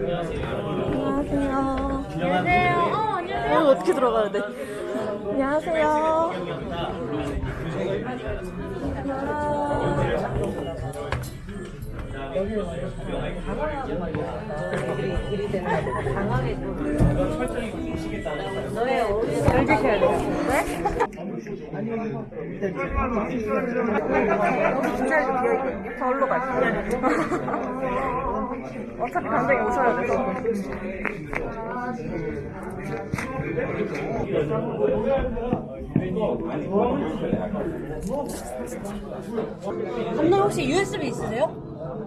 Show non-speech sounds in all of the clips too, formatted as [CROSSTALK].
안녕하세요. 안녕하세요. 어, 안녕하세요. 어, 어떻게 들어가야 돼? 안녕하세요. 강하게 너의 어른을 잘 지켜야 돼. 네? 진짜 비어있거든요. 절로 갈게요. [LAUGHS] 어차피 간장이 오셔야 돼서. 감독 혹시 USB 있으세요?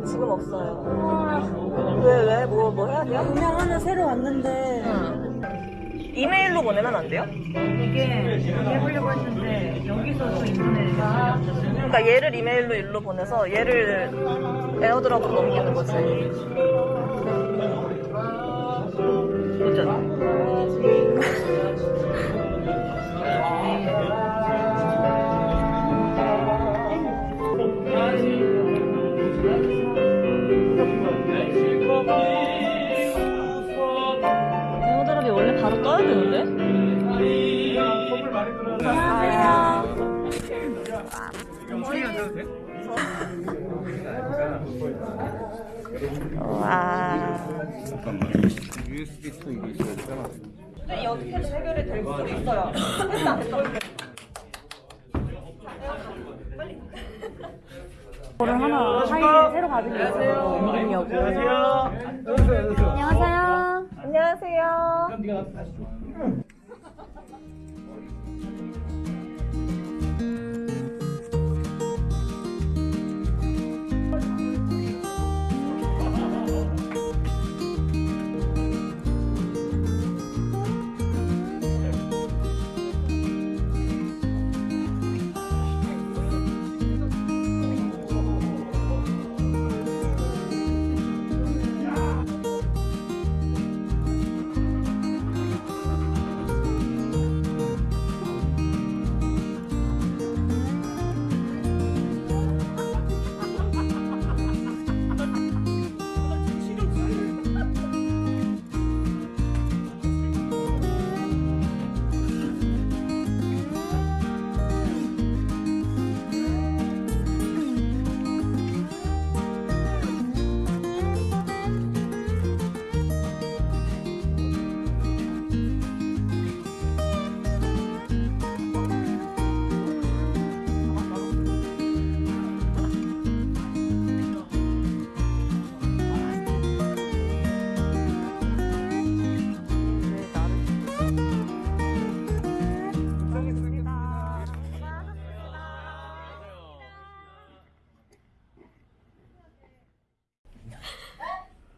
지금 없어요. 왜, 왜? 뭐, 뭐 해야 돼요? 그냥 하나 새로 왔는데 이메일로 보내면 안 돼요? 이게 해보려고 했는데 여기서 또 인터넷 그러니까 얘를 이메일로 일로 보내서 얘를 에어드랍으로 넘기는 거지. 바로 떠야 되는데? 안녕하세요. 와. USB 또 이게 있어야 되잖아. 근데 어떻게 해결이 될 수도 있어요. 됐다, 됐다. 거를 하나 파일을 새로 받은 게 있어요. 옮기려고. 안녕하세요. 안녕하세요.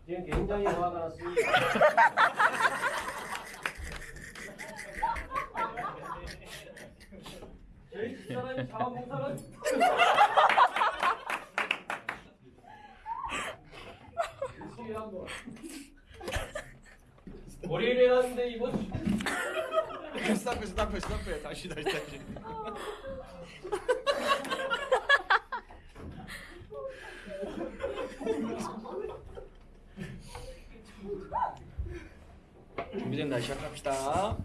지금 굉장히 화가 났습니다. [LAUGHS] 저희 집사람이 자원봉사를 열심히 한 거. 월요일에 갔는데 이번 주 스탑해 스탑해 스탑해 다시 다시 다시. [LAUGHS] 준비된 다시 시작합시다.